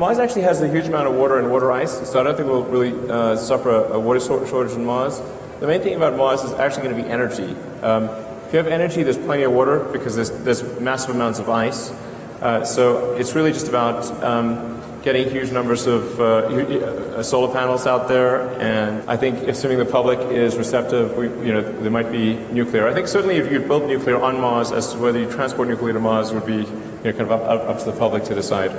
Mars actually has a huge amount of water and water ice, so I don't think we'll really uh, suffer a, water shortage on Mars. The main thing about Mars is actually going to be energy. Um, if you have energy, there's plenty of water because there's, there's massive amounts of ice. Uh, so it's really just about um, getting huge numbers of uh, uh, uh, solar panels out there, and I think assuming the public is receptive, we, you know, there might be nuclear. I think certainly if you build nuclear on Mars, as to whether you transport nuclear to Mars would be you know, kind of up, up, up to the public to decide.